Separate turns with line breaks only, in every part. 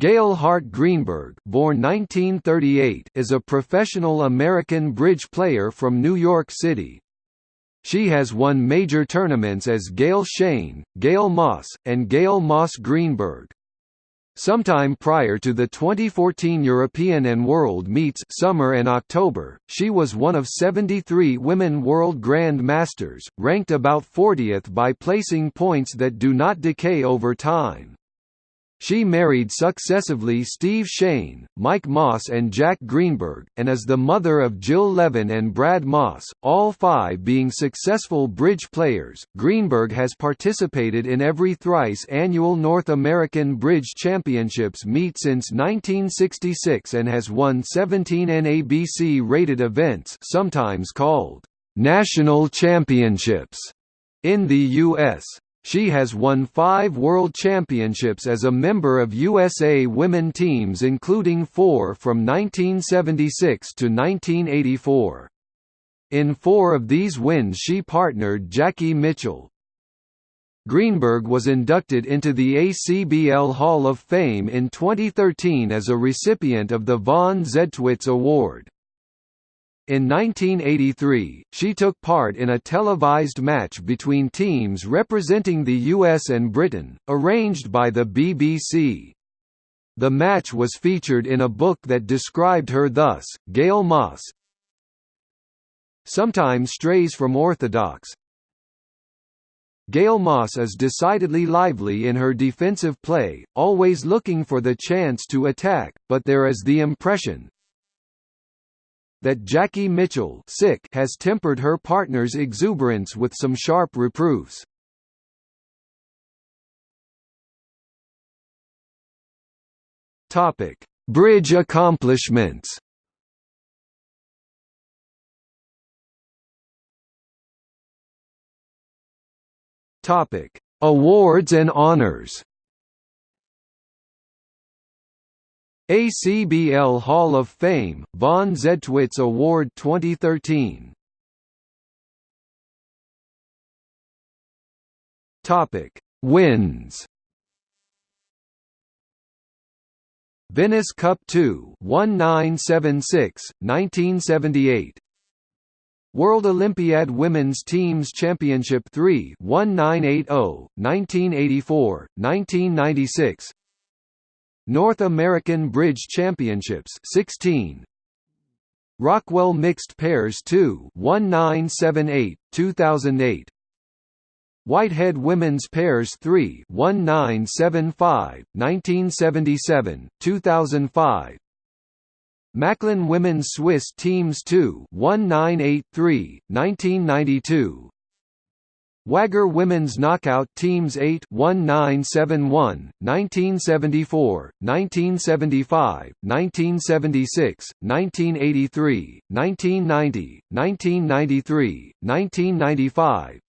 Gail Hart Greenberg born 1938, is a professional American bridge player from New York City. She has won major tournaments as Gail Shane, Gail Moss, and Gail Moss Greenberg. Sometime prior to the 2014 European and World Meets summer and October, she was one of 73 women World Grand Masters, ranked about 40th by placing points that do not decay over time. She married successively Steve Shane, Mike Moss and Jack Greenberg, and is the mother of Jill Levin and Brad Moss, all five being successful bridge players. Greenberg has participated in every thrice annual North American Bridge Championships meet since 1966 and has won 17 NABC-rated events sometimes called National Championships in the U.S. She has won five World Championships as a member of USA women teams including four from 1976 to 1984. In four of these wins she partnered Jacqui Mitchell. Greenberg was inducted into the ACBL Hall of Fame in 2013 as a recipient of the Von Zedtwitz Award. In 1983, she took part in a televised match between teams representing the US and Britain, arranged by the BBC. The match was featured in a book that described her thus, Gail Moss sometimes strays from orthodox. Gail Moss is decidedly lively in her defensive play, always looking for the chance to attack, but there is the impression, that Jacqui Mitchell sick has tempered her partner's exuberance with some sharp reproofs. Topic: Bridge accomplishments. Topic: Awards and honors. ACBL Hall of Fame, Von Zedtwitz Award 2013 Topic: Wins. Venice Cup 2, 1976, 1978. World Olympiad Women's Teams Championship 3, 1980, 1984, 1996. North American Bridge Championships 16 Rockwell Mixed Pairs 2 1978 2008 Whitehead Women's Pairs 3 1975 1977 2005 Machlin Women's Swiss Teams 2 1983 1992 Wagar Women's Knockout Teams 8 1971, 1974, 1975, 1976, 1983, 1990, 1993, 1995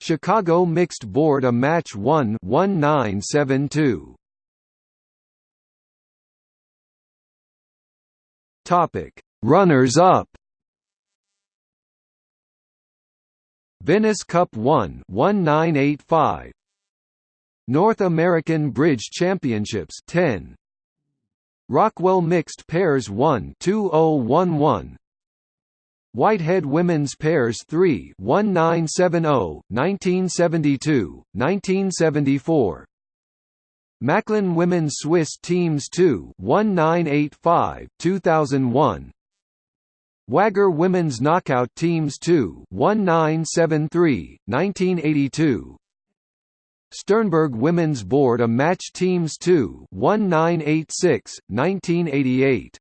Chicago Mixed Board a Match 1 1972 Topic Runners up Venice Cup 1 1985 North American Bridge Championships 10 Rockwell Mixed Pairs 1 2011 Whitehead Women's Pairs 3 1970 1972 1974 Machlin Women's Swiss Teams 2 1985 2001 Wagar Women's Knockout Teams 2 1973, 1982 Sternberg Women's Board a Match Teams 2 1986, 1988